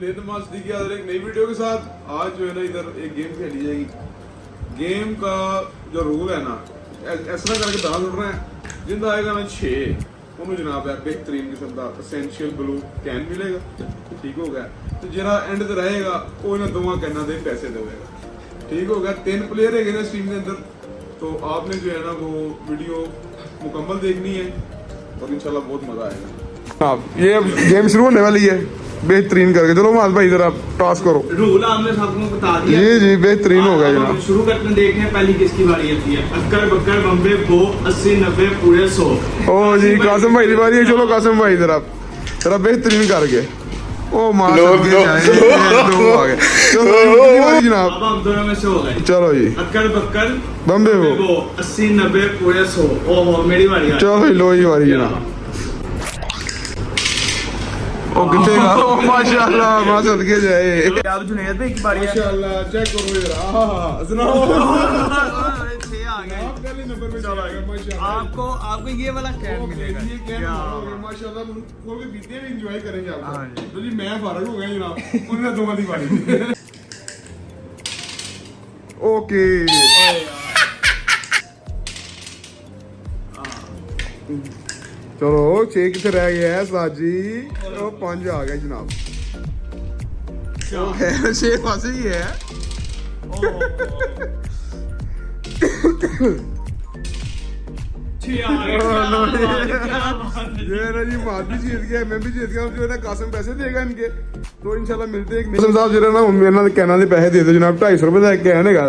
نماز ایک نئی ویڈیو کے ساتھ آج جو ہے نا ادھر ایک گیم کھیلی جائے گی۔ گیم کا جو رول ہے نا ایسا کر کے دال اٹھ رہے ہیں۔ جن آئے گا نا چھ انہوں جناب ہے، بہترین قسم کا اسینشیل بلو کین ملے گا۔ ٹھیک ہو گیا۔ تو جہاں اینڈ تے رہے گا، وہ انہیں دونوں کینوں دے پیسے دے گا۔ ٹھیک ہو گیا۔ تین پلیئر ہے نا اس کے اندر۔ تو آپ نے جو ہے نا وہ ویڈیو مکمل دیکھنی ہے اور انشاءاللہ بہت مزہ آئے گا۔ یہ گیم شروع ہونے والی ہے۔ بہترین کر کے۔ چلو معاذ بھائی ذرا ٹاس کرو۔ رول ہم نے سب کو بتا دیا۔ جی جی بہترین ہو جناب۔ شروع کرتے دیکھیں پہلی کس کی باری آتی ہے۔ اکر بکر بمبے بو 80 90 پورے 100 او جی قاسم بھائی دی باری ہے۔ چلو قاسم بھائی ذرا ذرا بہترین کر کے۔ او ماں لوگ دو چلو جناب۔ اب دونوں میں سے ہو گئے۔ چلو جی۔ اکر بکر بمبے بو۔ 80 90 پورے 100 او میری باری چلو لو ہی باری جناب۔ ਉਹ ਕਿੱਥੇ ਗਿਆ ਉਹ ਮਾਸ਼ਾਅੱਲਾ ਮਾ ਸਦ ਕੇ ਜਾਏ ਯਾਬ ਜੁਨੇਦ ਵੀ ਇੱਕ ਵਾਰੀ ਮਾਸ਼ਾਅੱਲਾ ਚੈੱਕ ਕਰੋ ਯਾਰ ਆਹ ਹਾ ਸੁਣਾ ਉਹ ਇੱਥੇ ਆ ਗਏ ਆਪ ਕਹਿੰਦੇ ਨੰਬਰ ਮੇਂ ਮਾਸ਼ਾਅੱਲਾ ਆਪ ਕੋ ਆਪ ਕੋ ਇਹ ਵਾਲਾ ਕੈਪ ਮਿਲੇਗਾ ਯਾ ਮਾਸ਼ਾਅੱਲਾ ਕੋਈ ਵੀ ਵੀਡੀਓ ਇੰਜੋਏ ਕਰੇਗਾ ਹਾਂ ਜੀ ਤੁਸੀਂ ਮੈਂ ਫਰਕ ਹੋ ਗਏ ਜਨਾਬ ਉਹਨੇ ਦੋਵਾਂ ਦੀ ਵਾਰੀ ਓਕੇ ਆ چلو چھ کتنے ਰਹਿ ਗਿਆ ਹੈ ਸਲਾਦ ਜੀ। ਉਹ 5 ਆ ਗਿਆ ਜਨਾਬ ਉਹ بھی جیت گیا میں بھی جیت پیسے دے گا ان کے تو ملتے ہیں پیسے دے دو جناب ڈھائی سو کا